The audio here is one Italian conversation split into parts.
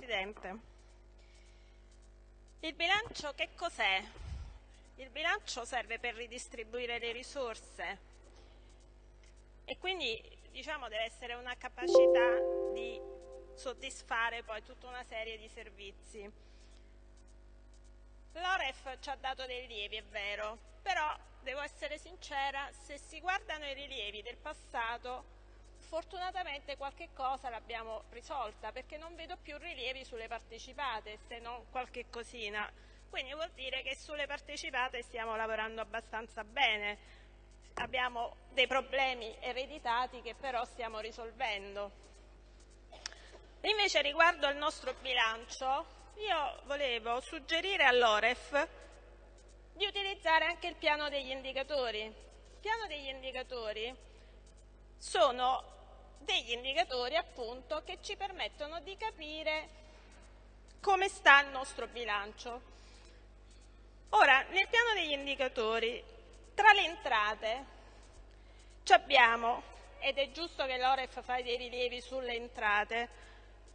Presidente. Il bilancio che cos'è? Il bilancio serve per ridistribuire le risorse e quindi diciamo, deve essere una capacità di soddisfare poi tutta una serie di servizi. L'Oref ci ha dato dei rilievi, è vero, però devo essere sincera, se si guardano i rilievi del passato Fortunatamente qualche cosa l'abbiamo risolta perché non vedo più rilievi sulle partecipate se non qualche cosina. Quindi vuol dire che sulle partecipate stiamo lavorando abbastanza bene. Abbiamo dei problemi ereditati che però stiamo risolvendo. Invece riguardo al nostro bilancio, io volevo suggerire all'Oref di utilizzare anche il piano degli indicatori. Il piano degli indicatori sono degli indicatori appunto che ci permettono di capire come sta il nostro bilancio. Ora, nel piano degli indicatori, tra le entrate abbiamo, ed è giusto che l'Oref fa dei rilievi sulle entrate,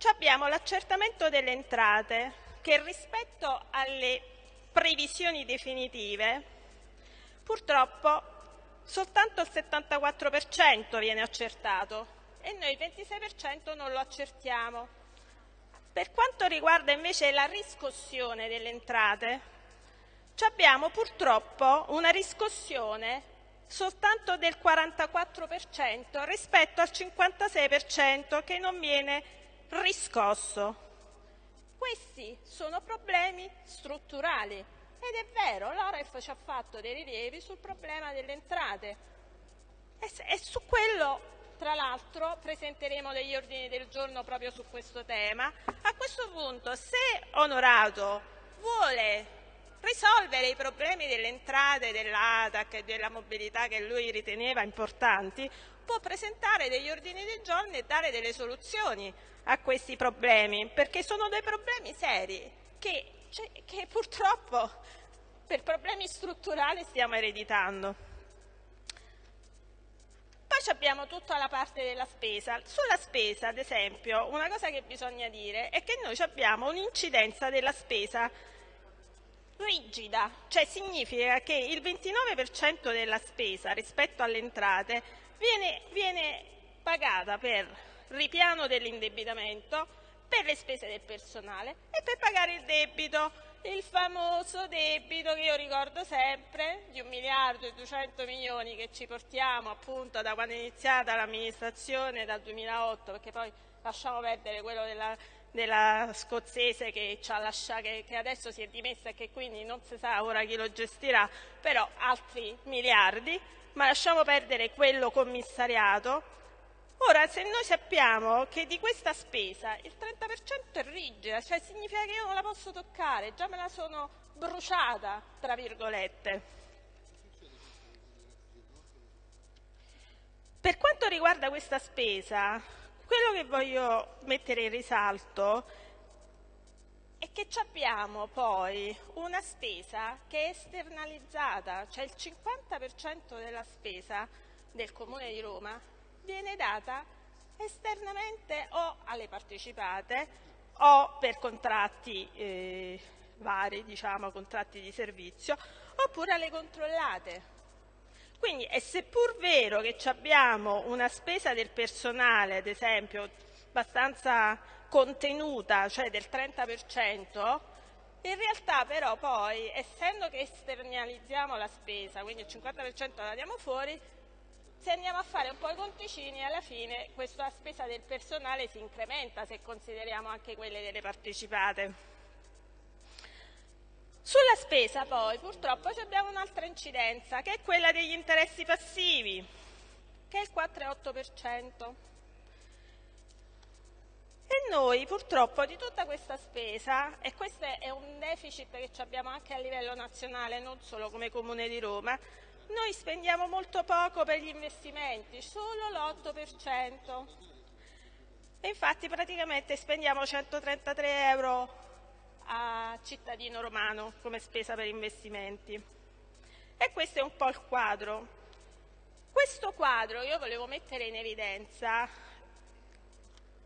abbiamo l'accertamento delle entrate che rispetto alle previsioni definitive purtroppo soltanto il 74% viene accertato e noi il 26% non lo accertiamo. Per quanto riguarda invece la riscossione delle entrate, abbiamo purtroppo una riscossione soltanto del 44% rispetto al 56% che non viene riscosso. Questi sono problemi strutturali ed è vero, l'Oref ci ha fatto dei rilievi sul problema delle entrate e su quello tra l'altro presenteremo degli ordini del giorno proprio su questo tema. A questo punto, se Onorato vuole risolvere i problemi delle entrate dell'ATAC e della mobilità che lui riteneva importanti, può presentare degli ordini del giorno e dare delle soluzioni a questi problemi, perché sono dei problemi seri che, cioè, che purtroppo per problemi strutturali stiamo ereditando. Abbiamo tutta la parte della spesa. Sulla spesa, ad esempio, una cosa che bisogna dire è che noi abbiamo un'incidenza della spesa rigida, cioè significa che il 29% della spesa rispetto alle entrate viene, viene pagata per ripiano dell'indebitamento, per le spese del personale e per pagare il debito il famoso debito che io ricordo sempre di un miliardo e 200 milioni che ci portiamo appunto da quando è iniziata l'amministrazione dal 2008 perché poi lasciamo perdere quello della, della scozzese che, lasciato, che, che, adesso si è dimessa e che quindi non si sa ora chi lo gestirà, però altri miliardi, ma lasciamo perdere quello commissariato Ora, se noi sappiamo che di questa spesa il 30% è rigida, cioè significa che io non la posso toccare, già me la sono bruciata, tra virgolette. Per quanto riguarda questa spesa, quello che voglio mettere in risalto è che abbiamo poi una spesa che è esternalizzata, cioè il 50% della spesa del Comune di Roma viene data esternamente o alle partecipate o per contratti eh, vari, diciamo contratti di servizio, oppure alle controllate. Quindi è seppur vero che abbiamo una spesa del personale, ad esempio, abbastanza contenuta, cioè del 30%, in realtà però poi, essendo che esternalizziamo la spesa, quindi il 50% la diamo fuori, se andiamo a fare un po' i conticini alla fine questa spesa del personale si incrementa se consideriamo anche quelle delle partecipate. Sulla spesa poi purtroppo abbiamo un'altra incidenza che è quella degli interessi passivi che è il 4,8%. E noi purtroppo di tutta questa spesa, e questo è un deficit che abbiamo anche a livello nazionale, non solo come Comune di Roma, noi spendiamo molto poco per gli investimenti, solo l'8%. E infatti praticamente spendiamo 133 euro a cittadino romano come spesa per investimenti. E questo è un po' il quadro. Questo quadro io volevo mettere in evidenza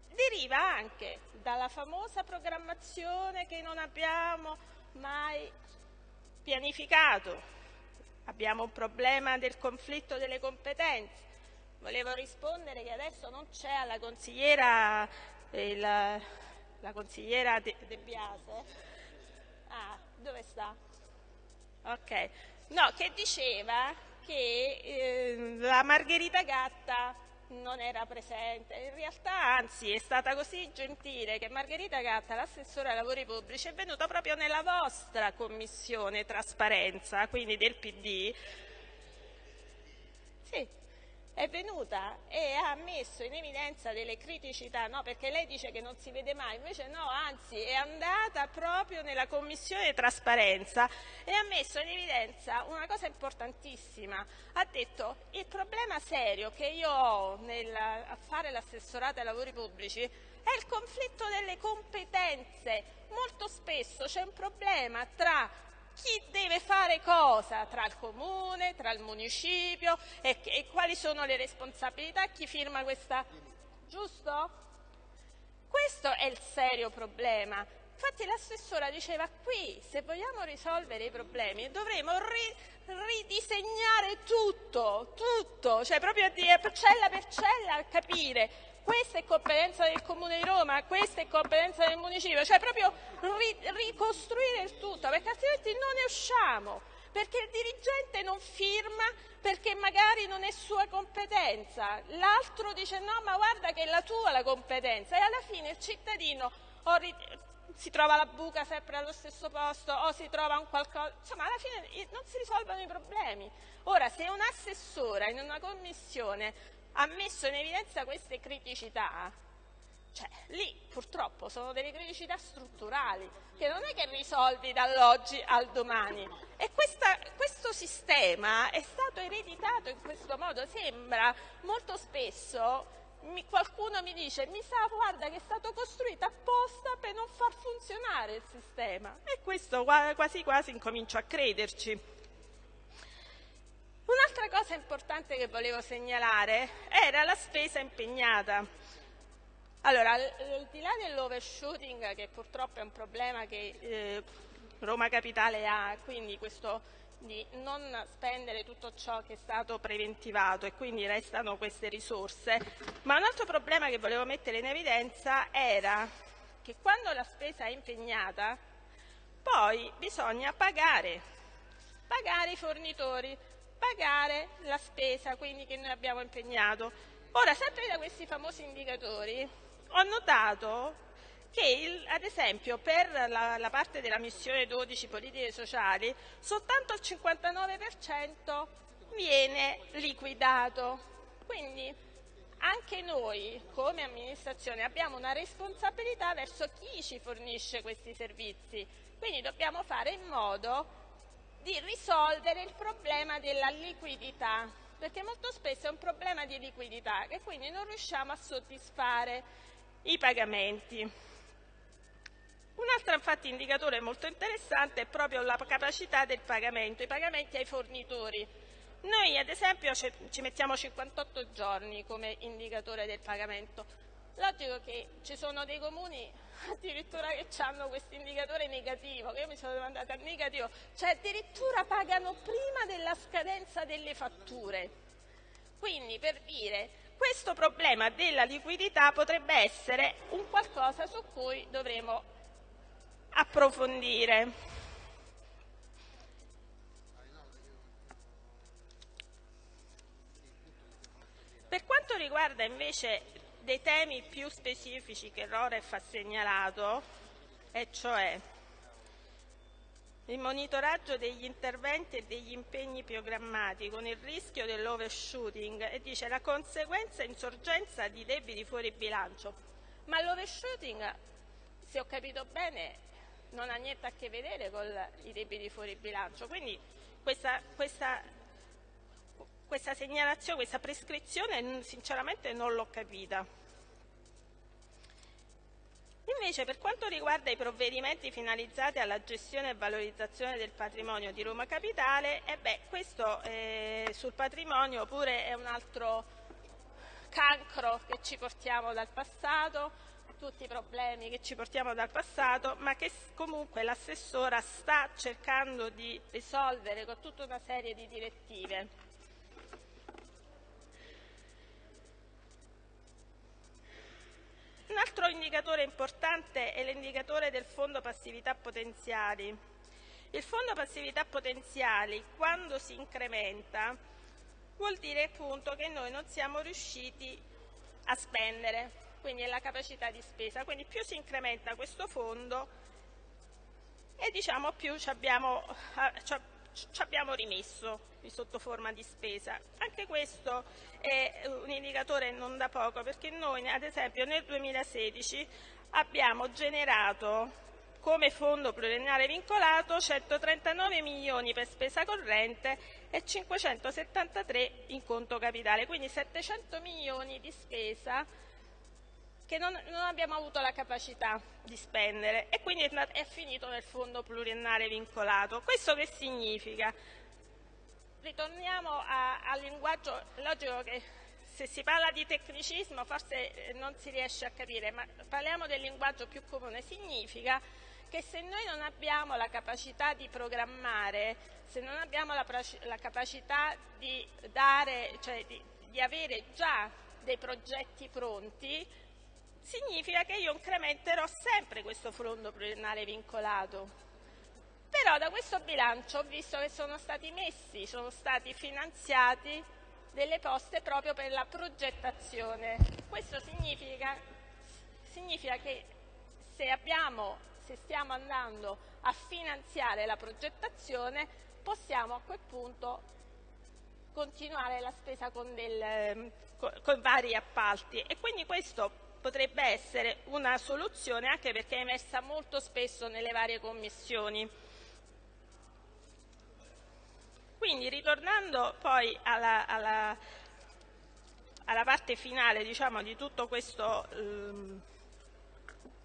deriva anche dalla famosa programmazione che non abbiamo mai pianificato. Abbiamo un problema del conflitto delle competenze. Volevo rispondere che adesso non c'è alla consigliera, il, la consigliera De, De Biase. Ah, dove sta? Ok. No, che diceva che eh, la Margherita Gatta non era presente. In realtà, anzi, è stata così gentile che Margherita Gatta, l'assessore ai lavori pubblici, è venuta proprio nella vostra commissione trasparenza, quindi del PD. Sì, è venuta e ha messo in evidenza delle criticità, no? perché lei dice che non si vede mai, invece no, anzi è andata proprio nella commissione trasparenza e ha messo in evidenza una cosa importantissima, ha detto il problema serio che io ho nel, a fare l'assessorato ai lavori pubblici è il conflitto delle competenze, molto spesso c'è un problema tra chi deve fare cosa tra il comune, tra il municipio e, e quali sono le responsabilità, chi firma questa... giusto? Questo è il serio problema. Infatti l'assessora diceva qui se vogliamo risolvere i problemi dovremo ri, ridisegnare tutto, tutto, cioè proprio a dire cella per cella capire questa è competenza del Comune di Roma, questa è competenza del municipio, cioè proprio ri ricostruire il tutto, perché altrimenti non ne usciamo, perché il dirigente non firma perché magari non è sua competenza, l'altro dice no ma guarda che è la tua la competenza e alla fine il cittadino si trova la buca sempre allo stesso posto o si trova un qualcosa, insomma alla fine non si risolvono i problemi. Ora se un assessore in una commissione ha messo in evidenza queste criticità, cioè lì purtroppo sono delle criticità strutturali che non è che risolvi dall'oggi al domani. E questa, questo sistema è stato ereditato in questo modo, sembra molto spesso mi, qualcuno mi dice mi sa guarda che è stato costruito apposta per non far funzionare il sistema. E questo quasi quasi incomincio a crederci. Un'altra cosa importante che volevo segnalare era la spesa impegnata. Allora, al di là dell'overshooting, che purtroppo è un problema che eh, Roma Capitale ha, quindi questo di non spendere tutto ciò che è stato preventivato e quindi restano queste risorse, ma un altro problema che volevo mettere in evidenza era che quando la spesa è impegnata, poi bisogna pagare, pagare i fornitori, pagare la spesa quindi, che noi abbiamo impegnato. Ora, sempre da questi famosi indicatori, ho notato che, il, ad esempio, per la, la, parte della missione 12 politiche sociali, soltanto il 59% viene liquidato. Quindi anche noi, come amministrazione, abbiamo una responsabilità verso chi ci fornisce questi servizi. Quindi dobbiamo fare in modo di risolvere il problema della liquidità, perché molto spesso è un problema di liquidità e quindi non riusciamo a soddisfare i pagamenti. Un altro infatti indicatore molto interessante è proprio la capacità del pagamento, i pagamenti ai fornitori. Noi ad esempio ci mettiamo 58 giorni come indicatore del pagamento, Logico che ci sono dei comuni addirittura che hanno questo indicatore negativo, che io mi sono domandata negativo, cioè addirittura pagano prima della scadenza delle fatture. Quindi per dire, questo problema della liquidità potrebbe essere un qualcosa su cui dovremo approfondire. Per quanto riguarda invece dei temi più specifici che Roref ha segnalato, e cioè il monitoraggio degli interventi e degli impegni programmati con il rischio dell'overshooting e dice la conseguenza insorgenza di debiti fuori bilancio. Ma l'overshooting, se ho capito bene, non ha niente a che vedere con i debiti fuori bilancio. Quindi questa, questa questa segnalazione, questa prescrizione sinceramente non l'ho capita. Invece per quanto riguarda i provvedimenti finalizzati alla gestione e valorizzazione del patrimonio di Roma Capitale, eh beh, questo eh, sul patrimonio pure è un altro cancro che ci portiamo dal passato, tutti i problemi che ci portiamo dal passato, ma che comunque l'assessora sta cercando di risolvere con tutta una serie di direttive. Altro indicatore importante è l'indicatore del fondo passività potenziali. Il fondo passività potenziali, quando si incrementa, vuol dire appunto che noi non siamo riusciti a spendere, quindi è la capacità di spesa. Quindi più si incrementa questo fondo e diciamo più abbiamo, ci abbiamo rimesso sotto forma di spesa. Anche questo è un indicatore non da poco perché noi ad esempio nel 2016 abbiamo generato come fondo pluriennale vincolato 139 milioni per spesa corrente e 573 in conto capitale, quindi 700 milioni di spesa che non, non, abbiamo avuto la capacità di spendere e quindi è, è finito nel fondo pluriennale vincolato. Questo che significa? Ritorniamo al linguaggio, logico che se si parla di tecnicismo forse non si riesce a capire, ma parliamo del linguaggio più comune, significa che se noi non abbiamo la capacità di programmare, se non abbiamo la, la capacità di, dare, cioè di, di avere già dei progetti pronti, significa che io incrementerò sempre questo fondo pluriennale vincolato. Però da questo bilancio ho visto che sono stati messi, sono stati finanziati delle poste proprio per la progettazione. Questo significa, significa che se, abbiamo, se stiamo andando a finanziare la progettazione possiamo a quel punto continuare la spesa con, del, con, con vari appalti e quindi questo potrebbe essere una soluzione anche perché è emersa molto spesso nelle varie commissioni. Quindi ritornando poi alla, alla, alla parte finale diciamo, di tutto questo, ehm,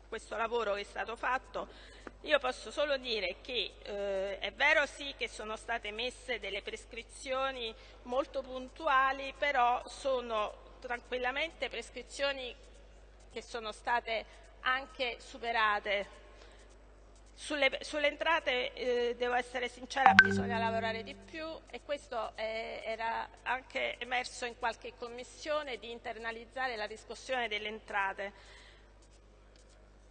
questo, lavoro che è stato fatto, io posso solo dire che eh, è vero sì che sono state messe delle prescrizioni molto puntuali, però sono tranquillamente prescrizioni che sono state anche superate. Sulle, sulle entrate, eh, devo essere sincera, bisogna lavorare di più e questo eh, era anche emerso in qualche commissione di internalizzare la riscossione delle entrate.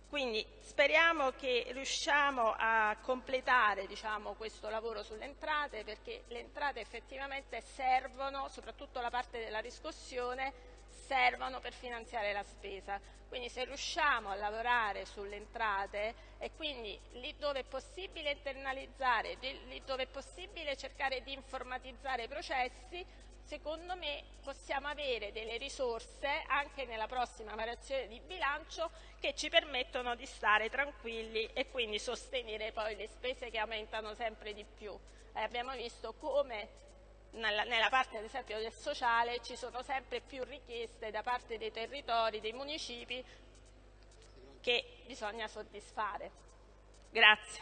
Quindi speriamo che riusciamo a completare diciamo, questo lavoro sulle entrate perché le entrate effettivamente servono, soprattutto la parte della riscossione, servono per finanziare la spesa. Quindi se riusciamo a lavorare sulle entrate e quindi lì dove è possibile internalizzare, lì dove è possibile cercare di informatizzare i processi, secondo me possiamo avere delle risorse anche nella prossima variazione di bilancio che ci permettono di stare tranquilli e quindi sostenere poi le spese che aumentano sempre di più. Eh, abbiamo visto come nella, nella, parte ad esempio del sociale ci sono sempre più richieste da parte dei territori, dei municipi che bisogna soddisfare. Grazie.